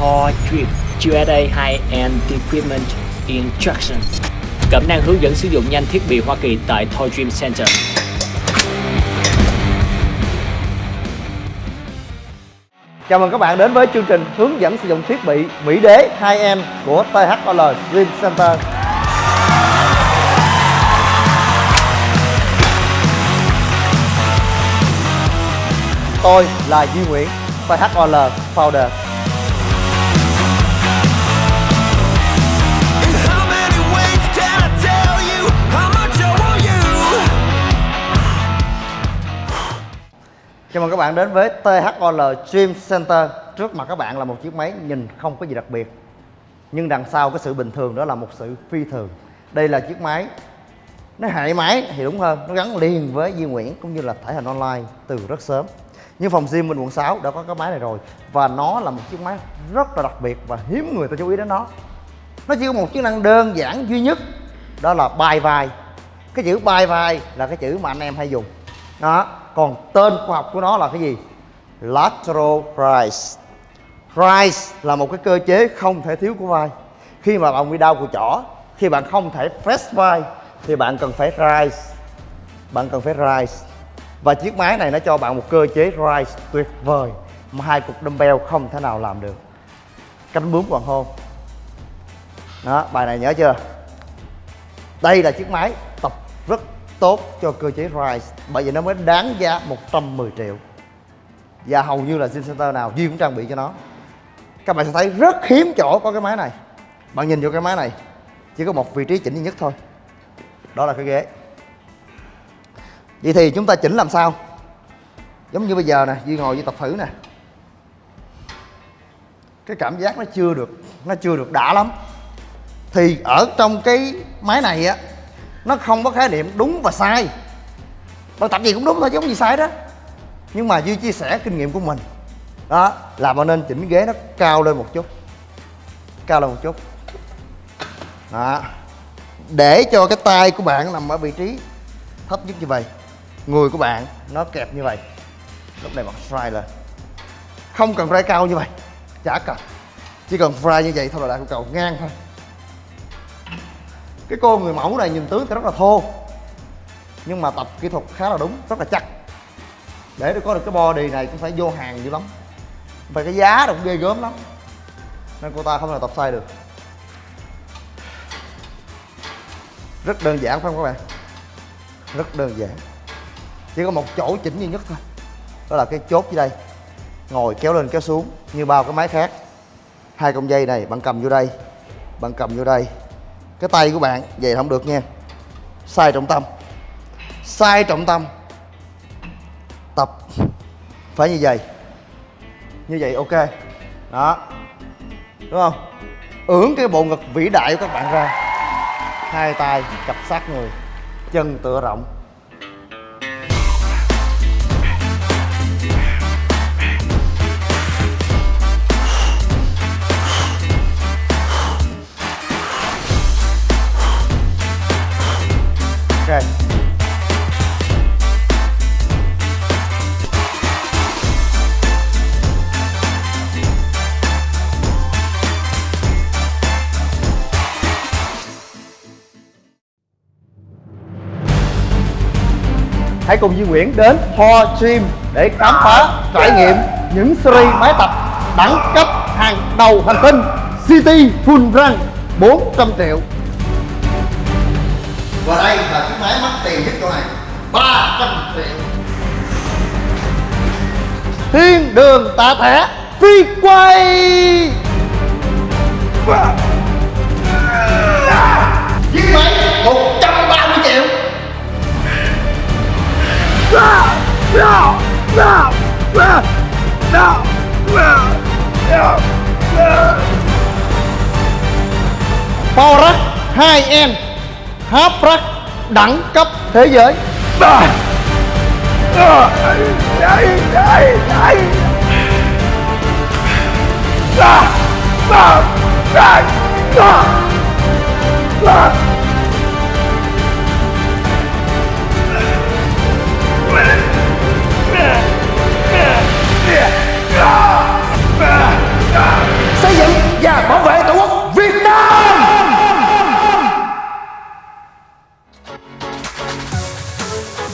Thor Drip USA High-End Equipment Instruction Cẩm năng hướng dẫn sử dụng nhanh thiết bị Hoa Kỳ tại Thor Dream Center. Chào mừng các bạn đến với chương trình hướng dẫn sử dụng thiết bị Mỹ Đế 2M của THOL Dream Center. Tôi là Duy Nguyễn, THOL Founder. Chào mừng các bạn đến với THOL Stream Center. Trước mặt các bạn là một chiếc máy nhìn không có gì đặc biệt. Nhưng đằng sau cái sự bình thường đó là một sự phi thường. Đây là chiếc máy nó hệ máy thì đúng hơn, nó gắn liền với Duy Nguyễn cũng như là thể hình online từ rất sớm. Nhưng phòng gym bên quận 6 đã có cái máy này rồi và nó là một chiếc máy rất là đặc biệt và hiếm người ta chú ý đến nó. Nó chỉ có một chức năng đơn giản duy nhất đó là bài vai. Cái chữ bài vai là cái chữ mà anh em hay dùng. Đó, còn tên khoa học của nó là cái gì? Lateral rise. Rise là một cái cơ chế không thể thiếu của vai. Khi mà bạn bị đau của chỏ, khi bạn không thể press vai thì bạn cần phải rise. Bạn cần phải rise. Và chiếc máy này nó cho bạn một cơ chế rise tuyệt vời mà hai cục dumbbell không thể nào làm được. Cánh bướm hoàng hôn. Đó, bài này nhớ chưa? Đây là chiếc máy tập rất tốt cho cơ chế rise bởi vì nó mới đáng giá 110 triệu. Và hầu như là gym center nào Duy cũng trang bị cho nó. Các bạn sẽ thấy rất hiếm chỗ có cái máy này. Bạn nhìn vô cái máy này, chỉ có một vị trí chỉnh duy nhất thôi. Đó là cái ghế. Vậy thì chúng ta chỉnh làm sao? Giống như bây giờ nè, Duy ngồi Duy tập thử nè. Cái cảm giác nó chưa được, nó chưa được đã lắm. Thì ở trong cái máy này á nó không có khái niệm đúng và sai. Bạn tập gì cũng đúng thôi chứ không gì sai đó. Nhưng mà duy chia sẻ kinh nghiệm của mình. Đó là bạn nên chỉnh ghế nó cao lên một chút. Cao lên một chút. Đó. Để cho cái tay của bạn nằm ở vị trí thấp nhất như vậy. Người của bạn nó kẹp như vậy. Lúc này bạn fry lên. Không cần fry cao như vậy. Chả cần. Chỉ cần fry như vậy thôi là đạt cầu ngang thôi cái cô người mẫu này nhìn tướng thì rất là thô. Nhưng mà tập kỹ thuật khá là đúng, rất là chắc. Để được có được cái body này cũng phải vô hàng dữ lắm. Và cái giá cũng ghê gớm lắm. Nên cô ta không thể tập sai được. Rất đơn giản phải không các bạn? Rất đơn giản. Chỉ có một chỗ chỉnh duy nhất thôi. Đó là cái chốt dưới đây. Ngồi kéo lên kéo xuống như bao cái máy khác. Hai con dây này bạn cầm vô đây, bạn cầm vô đây cái tay của bạn vậy không được nha. Sai trọng tâm. Sai trọng tâm. Tập. Phải như vậy. Như vậy ok. Đó. Đúng không? Ưỡn cái bộ ngực vĩ đại của các bạn ra. Hai tay cặp sát người. Chân tựa rộng. Hãy cùng Duy Nguyễn đến Thor Gym để khám phá, trải nghiệm những series máy tập đẳng cấp hàng đầu hành tinh City Full Run 400 triệu. Và đây là chiếc máy mắc tiền nhất chỗ này 300 triệu. Thiên đường tạ thẻ phi quay Power 2N Half Rack đẳng cấp thế giới. Xây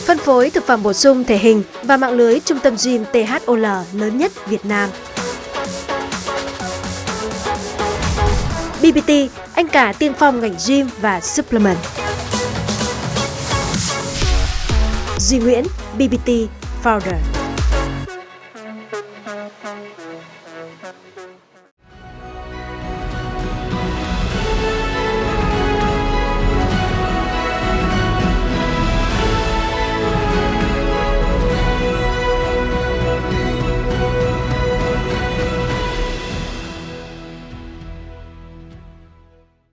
Phân phối thực phẩm bổ sung thể hình và mạng lưới trung tâm gym THOL lớn nhất Việt Nam. BBT, anh cả tiên phong ngành gym và supplement. Duy Nguyễn, BBT Founder.